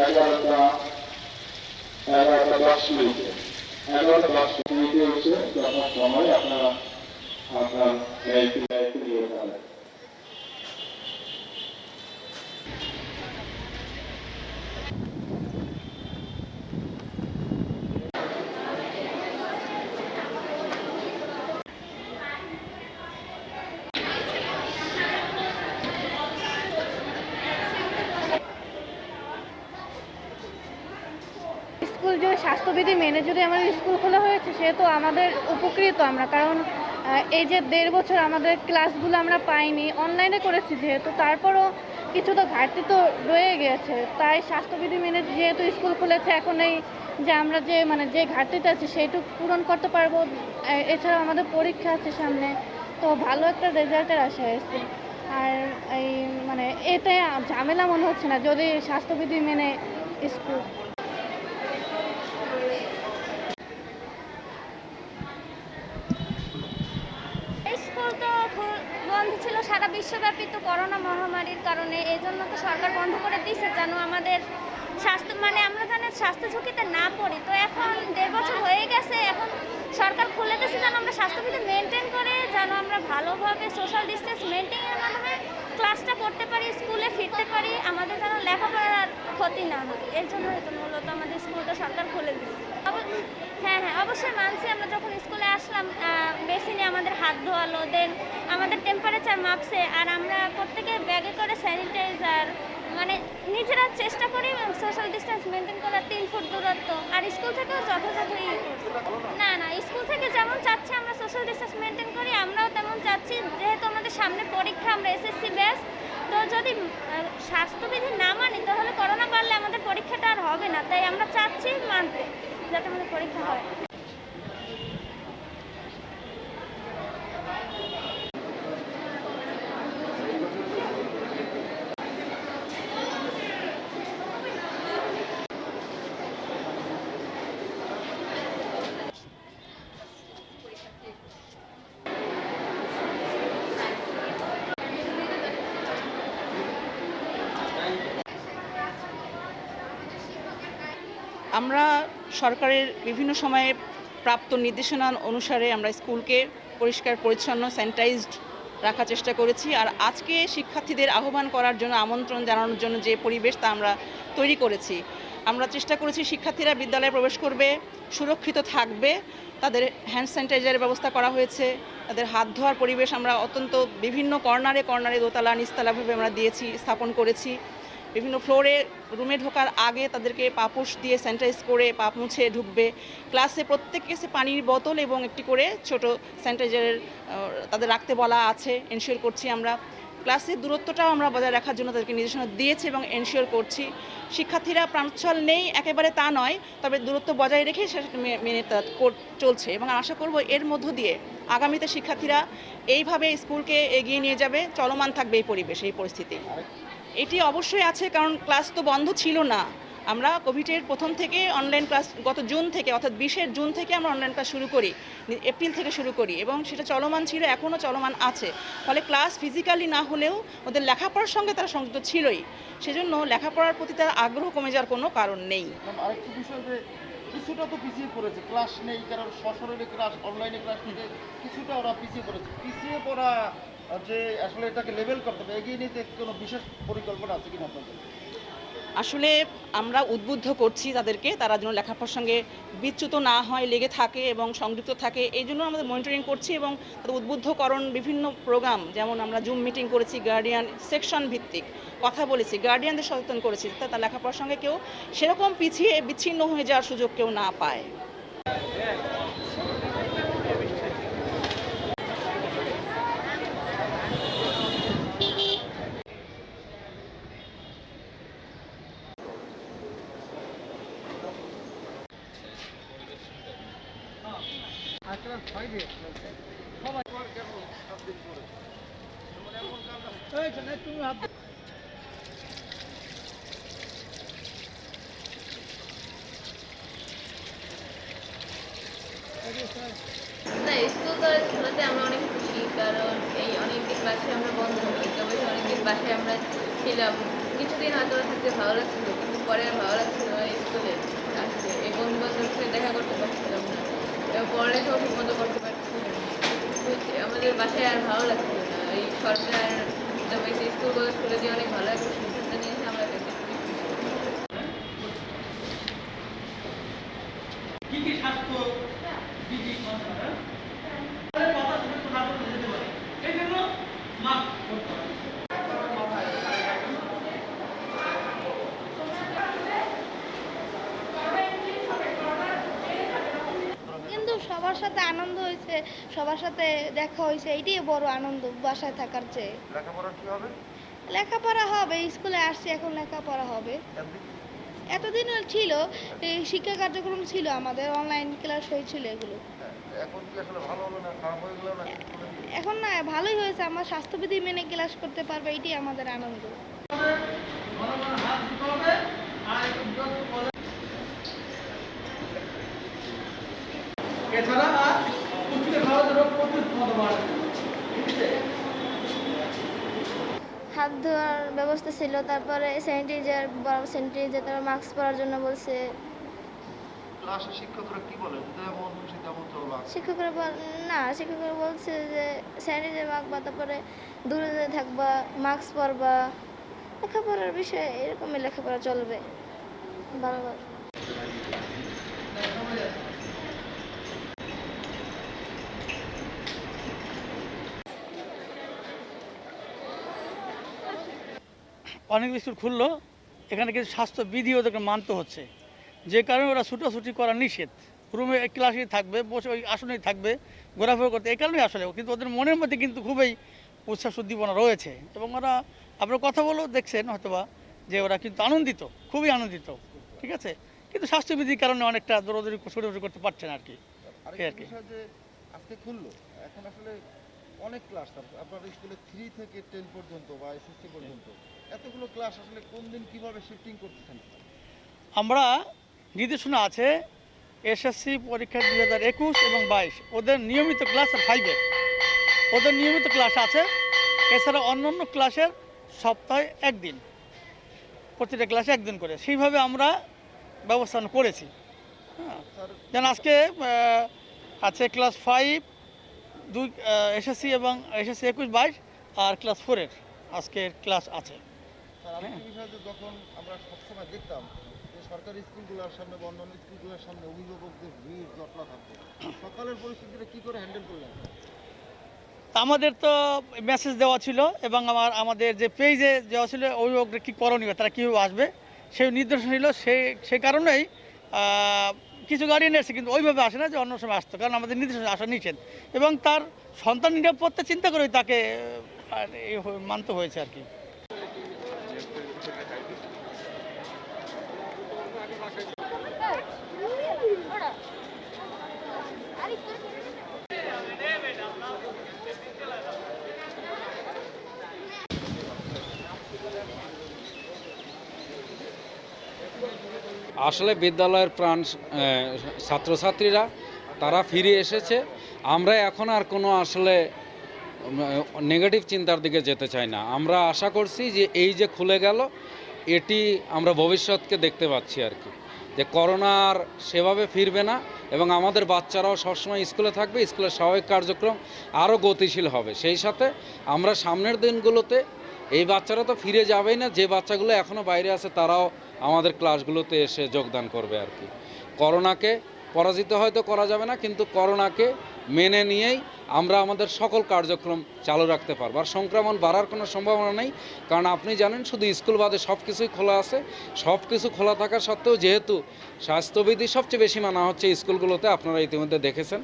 এগারোটা এগারোটা দশ মিনিটে। এগারোটা দশ মিনিটে হচ্ছে যখন সময় আপনারা আপনার দায়িত্ব দায়িত্ব যাবেন স্কুল যে মেনে যদি আমাদের স্কুল খোলা হয়েছে সেহেতু আমাদের উপকৃত আমরা। কারণ এই যে দেড় বছর আমাদের ক্লাসগুলো আমরা পাইনি অনলাইনে করেছি যেহেতু, তারপরও কিছু তো ঘাটতি তো রয়ে গেছে। তাই স্বাস্থ্যবিধি মেনে যেহেতু স্কুল খুলেছে, এখন এই যে আমরা যে মানে যে ঘাটতিটা আছে সেইটুকু পূরণ করতে পারব। এছাড়াও আমাদের পরীক্ষা আছে সামনে, তো ভালো একটা রেজাল্টের আশা আছে আর এই মানে এতে ঝামেলা মনে হচ্ছে না, যদি স্বাস্থ্যবিধি মেনে স্কুল তো খু- বন্ধ ছিল সারা বিশ্বব্যাপী তো করোনা মহামারীর কারণে, এই জন্য তো সরকার বন্ধ করে দিয়েছে যেন আমাদের স্বাস্থ্য মানে আমরা যেন স্বাস্থ্য ঝুঁকিতে না পড়ি। তো এখন দেড় বছর হয়ে গেছে, এখন সরকার খুলে দিয়েছে যেন আমরা স্বাস্থ্যবিধি মেনটেন করে, যেন আমরা ভালোভাবে সোশ্যাল ডিস্টেন্স মেনটেনের মাধ্যমে ক্লাসটা করতে পারি স্কুলে ফিরতে পারি, আমাদের যেন লেখাপড়ার ক্ষতি না হয়। এর জন্য তো মূলত আমাদের স্কুলটা সরকার খুলে দিচ্ছে হ্যাঁ হ্যাঁ অবশ্যই মানছি। আমরা যখন স্কুলে আসলাম বেসিনে আমাদের হাত ধোয়ালো দেন আমাদের টেম্পারেচার মাপছে আর আমরা প্রত্যেকে ব্যাগে করে স্যানিটাইজার মানে নিজেরা চেষ্টা করি সোশ্যাল ডিস্টেন্স মেনটেন করার তিন ফুট দূরত্ব। আর স্কুল থেকেও যথাযথই করছি। না না স্কুল থেকে যেমন চাচ্ছে আমরা সোশ্যাল ডিস্টেন্স মেনটেন করি, আমরাও তেমন চাচ্ছি। যেহেতু আমাদের সামনে পরীক্ষা, আমরা এসএসসি ব্যাস তো যদি স্বাস্থ্যবিধি না মানি, তাহলে করোনা বাড়লে আমাদের পরীক্ষাটা আর হবে না। তাই আমরা চাচ্ছি মানতে, যাতে আমাদের পরীক্ষা হয়। আমরা সরকারের বিভিন্ন সময়ে প্রাপ্ত নির্দেশনা অনুসারে আমরা স্কুলকে পরিষ্কার, পরিচ্ছন্ন স্যানিটাইজড রাখার চেষ্টা করেছি। আর আজকে শিক্ষার্থীদের আহ্বান করার জন্য, আমন্ত্রণ জানানোর জন্য যে পরিবেশ তা আমরা তৈরি করেছি। আমরা চেষ্টা করেছি শিক্ষার্থীরা বিদ্যালয়ে প্রবেশ করবে, সুরক্ষিত থাকবে। তাদের হ্যান্ড স্যানিটাইজারের ব্যবস্থা করা হয়েছে। তাদের হাত ধোয়ার পরিবেশ আমরা অত্যন্ত বিভিন্ন কর্নারে কর্নারে দোতলা নিচতলাভাবে আমরা দিয়েছি, স্থাপন করেছি। বিভিন্ন ফ্লোরে রুমে ঢোকার আগে তাদেরকে পাপুস দিয়ে স্যানিটাইজ করে পা মুছে ঢুকবে। ক্লাসে প্রত্যেক কেসে পানির বোতল এবং একটি করে ছোট স্যানিটাইজারের তাদের রাখতে বলা আছে। এনশিওর করছি আমরা। ক্লাসের দূরত্বটাও আমরা বজায় রাখার জন্য তাদেরকে নির্দেশনা দিয়েছি এবং এনশিওর করছি। শিক্ষার্থীরা প্রাণোচ্ছল নেই, একেবারে তা নয়, তবে দূরত্ব বজায় রেখে সেটা মেনে চলছে এবং আশা করব এর মধ্য দিয়ে আগামীতে শিক্ষার্থীরা এইভাবে স্কুলকে এগিয়ে নিয়ে যাবে। চলমান থাকবে এই পরিবেশ, এই পরিস্থিতি। এটি অবশ্যই আছে, কারণ ক্লাস তো বন্ধ ছিল না। আমরা কোভিডের প্রথম থেকে অনলাইন ক্লাস গত জুন থেকে, অর্থাৎ বিশের জুন থেকে আমরা অনলাইন ক্লাস শুরু করি, এপ্রিল থেকে শুরু করি, এবং সেটা চলমান ছিল, এখনও চলমান আছে। ফলে ক্লাস ফিজিক্যালি না হলেও ওদের লেখাপড়ার সঙ্গে তারা সংযুক্ত ছিলই। সেজন্য লেখাপড়ার প্রতি তার আগ্রহ কমে যাওয়ার কোনো কারণ নেই। কিছুটা তো পিছিয়ে পড়েছে ক্লাস নেই, কারণ সশরীরে ক্লাস অনলাইনে ক্লাস নিতে কিছুটা ওরা পিছিয়ে পড়েছে। পিছিয়ে পড়া যে আসলে এটাকে লেভেল করতে হবে, এগিয়ে নিতে কোনো বিশেষ পরিকল্পনা আছে কিনা আপনাদের? আসলে আমরা উদ্বুদ্ধ করছি তাদেরকে, তারা যেন লেখাপড়ার সঙ্গে বিচ্যুত না হয়, লেগে থাকে এবং সংযুক্ত থাকে, এই জন্য আমাদের মনিটরিং করছি এবং তাদের উদ্বুদ্ধকরণ বিভিন্ন প্রোগ্রাম যেমন আমরা জুম মিটিং করেছি গার্ডিয়ান সেকশন ভিত্তিক কথা বলেছি গার্ডিয়ানদের সচেতন করেছি তার লেখাপড়ার সঙ্গে কেউ সেরকম পিছিয়ে বিচ্ছিন্ন হয়ে যাওয়ার সুযোগ কেউ না পায়। না স্কুল কলেজ খোলাতে আমরা অনেক খুশি, কারণ এই অনেকদিন বাসায় আমরা বন্ধ বসে অনেকদিন বাসায় আমরা ছিলাম। কিছুদিন হয়তো থাকতে ভালো লাগছিল, কিন্তু পরে ভালো লাগছিল স্কুলে আসতে এই বন্ধু বান্ধবের দেখা করতে পারছিলাম না। পড়ালেখাও ঠিক মতো করতে পারছি আমাদের বাসায় আর ভালো লাগছিল না। এই সরকার তবে স্কুল কলেজ খুলে দিয়ে অনেক ভালো একটা সিদ্ধান্ত নিয়েছে, আমরা স্বাস্থ্য বিধি মানা কথা শুনে তো না করতে যেতে পারে এই জন্য মাস্ক করতে হবে কিন্তু সবার সাথে আনন্দ হয়েছে সবার সাথে দেখা হয়েছে এইটাই বড় আনন্দ বাসায় থাকার চেয়ে। লেখাপড়া কি হবে? লেখাপড়া হবে স্কুলে আসছি এখন লেখাপড়া হবে। এতদিন? ছিল এই শিক্ষা কার্যক্রম ছিল আমাদের অনলাইন ক্লাস হয়েছিল এগুলো। এখন কি আসলে ভালো হলো না খারাপ হয়ে গেল না এখন না ভালোই হয়েছে আমার স্বাস্থ্যবিধি মেনে ক্লাস করতে পারবে এটাই আমাদের আনন্দ জনগণের হাত দিতে হবে আর একটু বিরত বলে এছাড়া আর পুষ্টিতে প্রতিরোধ ক্ষমতা বাড়বে হাত ধোয়ার ব্যবস্থা ছিল তারপরে স্যানিটাইজার স্যানিটাইজার তারপর মাস্ক পরার জন্য বলছে। ক্লাসে শিক্ষকরা কি বলে? যেমন খুশি তেমন চলবা শিক্ষকরা বল না শিক্ষকরা বলছে যে স্যানিটাইজার মাখবা তারপরে দূরে দূরে থাকবা মাস্ক পরবা। লেখাপড়ার বিষয়ে এরকমই লেখাপড়া চলবে। ভালোভাবে অনেক স্কুল খুললো এখানে কিছু স্বাস্থ্যবিধি ওদেরকে মানতে হচ্ছে। যে কারণে ওরা ছুটোছুটি করা নিষেধ। রুমে ক্লাসেই থাকবে বসে ওই আসনেই থাকবে ঘোরাফেরা করতে এই কারণেই আসলে কিন্তু ওদের মনের মধ্যে কিন্তু খুবই উচ্ছ্বাস উদ্দীপনা রয়েছে। এবং ওরা আপনার কথা বলেও দেখছেন হয়তোবা যে ওরা কিন্তু আনন্দিত খুবই আনন্দিত ঠিক আছে? কিন্তু স্বাস্থ্যবিধির কারণে অনেকটা দৌড়াদৌড়ি ছোটাছুটি করতে পারছে না আর কি। আর কি। আজকে খুললো এখন আসলে অনেক ক্লাস আপনার স্কুলে থ্রি থেকে টেন পর্যন্ত বা এসএসসি পর্যন্ত। এতগুলো ক্লাস আসলে কোন দিন কীভাবে শিফটিং করতেছেন? আমরা নির্দেশনা আছে এসএসসি পরীক্ষা দুই হাজার একুশ এবং বাইশ। ওদের নিয়মিত ক্লাস ফাইভের ওদের নিয়মিত ক্লাস আছে। এছাড়া অন্য অন্য ক্লাসের সপ্তাহে একদিন। প্রতিটা ক্লাসে একদিন করে। সেইভাবে আমরা ব্যবস্থা করেছি। হ্যাঁ। যেন আজকে আছে ক্লাস ফাইভ দুই এসএসসি এবং এসএসসি একুশ বাইশ আর ক্লাস ফোরের আজকে ক্লাস আছে। যখন আমরা সবসময় দেখতাম সরকারি স্কুলগুলোর সামনে বা অন্যান্য স্কুলগুলোর সামনে অভিভাবকদের ভিড় জটলা থাকতো সকালের পরিস্থিতিটা কি করে হ্যান্ডেল করলেন? তা আমাদের তো মেসেজ দেওয়া ছিল এবং আমার আমাদের যে পেজে দেওয়া ছিল অভিভাবকরা কী করণীয় তারা কীভাবে আসবে সেই নির্দেশনা ছিল সেই সেই কারণেই কিছু গার্ডিয়ান এসে কিন্তু ওইভাবে আসে না যে অন্য সময় আসতো, কারণ আমাদের নির্দেশনা আসা নিষেধ। এবং তার সন্তান নিরাপত্তা চিন্তা করেই তাকে আর মানতে হয়েছে আর কি। আসলে বিদ্যালয়ের প্রাণ ছাত্রছাত্রীরা, তারা ফিরে এসেছে। আমরা এখন আর কোনো আসলে নেগেটিভ চিন্তার দিকে যেতে চাই না। আমরা আশা করছি যে এই যে খুলে গেল, এটি আমরা ভবিষ্যৎকে দেখতে পাচ্ছি আর কি। যে করোনা আর সেভাবে ফিরবে না এবং আমাদের বাচ্চারাও সবসময় স্কুলে থাকবে, স্কুলের স্বাভাবিক কার্যক্রম আরও গতিশীল হবে। সেই সাথে আমরা সামনের দিনগুলোতে এই বাচ্চারা তো ফিরে যাবেই না। যে বাচ্চাগুলো এখনও বাইরে আছে, তারাও আমাদের ক্লাসগুলোতে এসে যোগদান করবে আর কি। করোনাকে পরাজিত হয়তো করা যাবে না, কিন্তু করোনাকে মেনে নিয়েই আমরা আমাদের সকল কার্যক্রম চালু রাখতে পারব। আর সংক্রমণ বাড়ার কোনো সম্ভাবনা নেই, কারণ আপনি জানেন, শুধু স্কুল বাদে সব কিছুই খোলা আছে। সব কিছু খোলা থাকা সত্ত্বেও যেহেতু স্বাস্থ্যবিধি সবচেয়ে বেশি মানা হচ্ছে স্কুলগুলোতে, আপনারা ইতিমধ্যে দেখেছেন।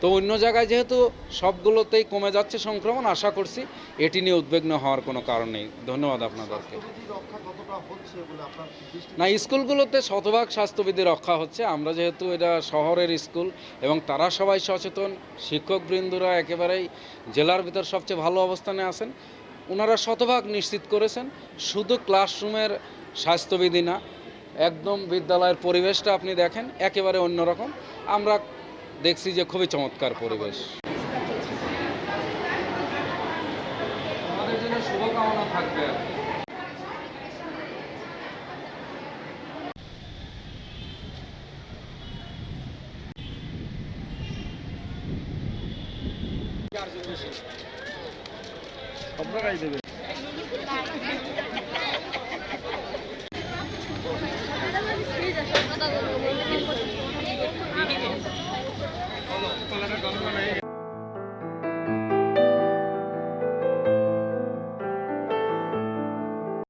তো অন্য জায়গায় যেহেতু সবগুলোতেই কমে যাচ্ছে সংক্রমণ, আশা করছি এটি নিয়ে উদ্বিগ্ন হওয়ার কোনো কারণ নেই। ধন্যবাদ আপনাদেরকে। না, স্কুলগুলোতে শতভাগ স্বাস্থ্যবিধি রক্ষা হচ্ছে। আমরা যেহেতু এটা শহরের স্কুল এবং তারা সবাই সচেতন, শিক্ষকবৃন্দরা একেবারেই জেলার ভিতর সবচেয়ে ভালো অবস্থানে আছেন। ওনারা শতভাগ নিশ্চিত করেছেন, শুধু ক্লাসরুমের স্বাস্থ্যবিধি না, একদম বিদ্যালয়ের পরিবেশটা আপনি দেখেন, একেবারে অন্যরকম। আমরা দেখছি যে খুবই চমৎকার পরিবেশ। আমাদের জন্য শুভকামনা থাকবে আপনারাই দেবেন কথা